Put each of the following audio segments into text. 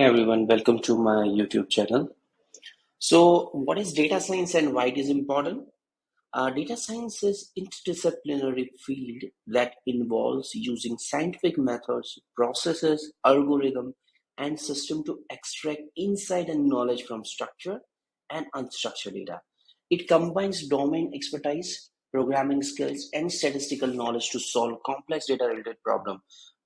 Hey everyone, welcome to my YouTube channel. So, what is data science and why it is important? Uh, data science is interdisciplinary field that involves using scientific methods, processes, algorithm, and system to extract insight and knowledge from structured and unstructured data. It combines domain expertise, programming skills, and statistical knowledge to solve complex data-related problems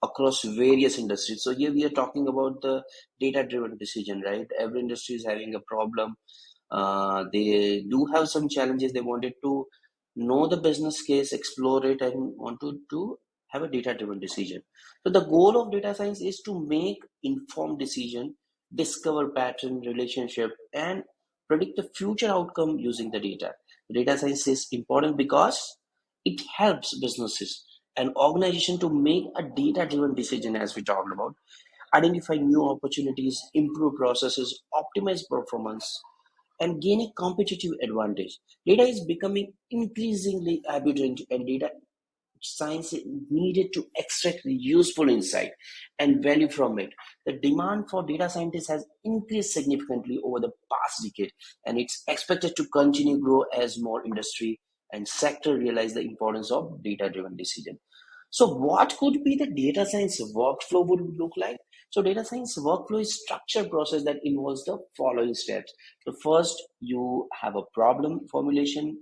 across various industries. So here we are talking about the data-driven decision, right? Every industry is having a problem. Uh, they do have some challenges. They wanted to know the business case, explore it, and want to, to have a data-driven decision. So the goal of data science is to make informed decision, discover pattern, relationship, and predict the future outcome using the data. Data science is important because it helps businesses and organization to make a data-driven decision as we talked about, identify new opportunities, improve processes, optimize performance, and gain a competitive advantage. Data is becoming increasingly abundant and data science needed to extract useful insight and value from it. The demand for data scientists has increased significantly over the past decade, and it's expected to continue grow as more industry and sector realize the importance of data-driven decision. So what could be the data science workflow would look like? So data science workflow is structured process that involves the following steps. So first, you have a problem formulation.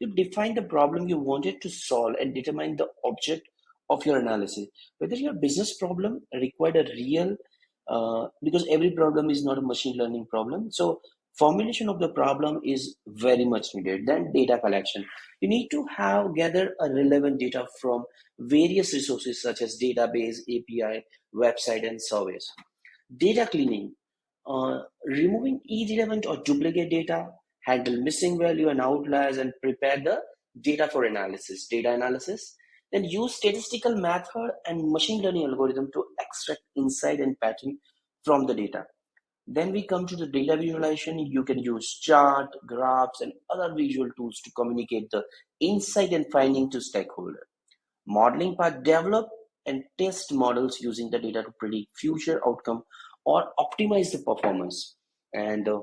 You define the problem you wanted to solve and determine the object of your analysis. Whether your business problem required a real, uh, because every problem is not a machine learning problem. So formulation of the problem is very much needed then data collection. You need to have gather a relevant data from various resources such as database api website and surveys data cleaning uh, removing irrelevant or duplicate data handle missing value and outliers and prepare the data for analysis data analysis. Then use statistical method and machine learning algorithm to extract insight and pattern from the data then we come to the data visualization. You can use chart, graphs, and other visual tools to communicate the insight and finding to stakeholder. Modeling part, develop and test models using the data to predict future outcome or optimize the performance. And the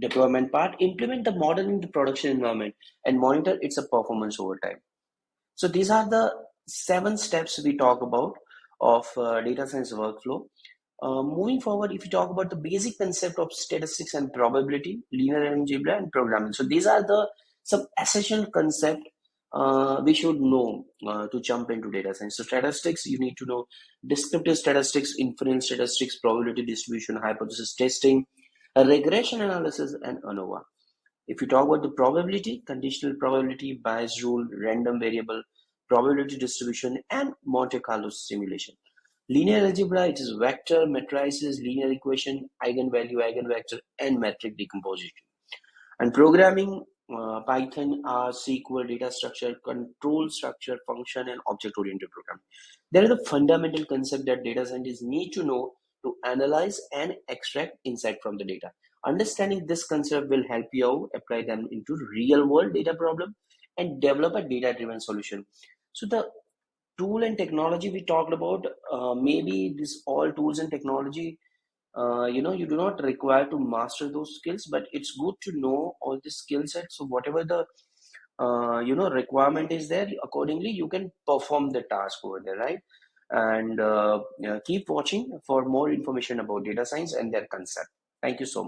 deployment part, implement the model in the production environment and monitor its performance over time. So these are the seven steps we talk about of uh, data science workflow. Uh, moving forward, if you talk about the basic concept of statistics and probability, linear algebra and programming. So these are the some essential concept uh, we should know uh, to jump into data science. So statistics, you need to know descriptive statistics, inference statistics, probability distribution, hypothesis testing, regression analysis, and ANOVA. If you talk about the probability, conditional probability, Bayes rule, random variable, probability distribution, and Monte Carlo simulation. Linear algebra, it is vector, matrices, linear equation, eigenvalue, eigenvector, and matrix decomposition. And programming, uh, Python, R, SQL, data structure, control structure, function, and object-oriented programming. There are the fundamental concept that data scientists need to know to analyze and extract insight from the data. Understanding this concept will help you apply them into real-world data problem and develop a data-driven solution. So the tool and technology we talked about uh, maybe this all tools and technology uh, you know you do not require to master those skills but it's good to know all the skill sets. So whatever the uh, you know requirement is there accordingly you can perform the task over there right? And uh, keep watching for more information about data science and their concept. Thank you so much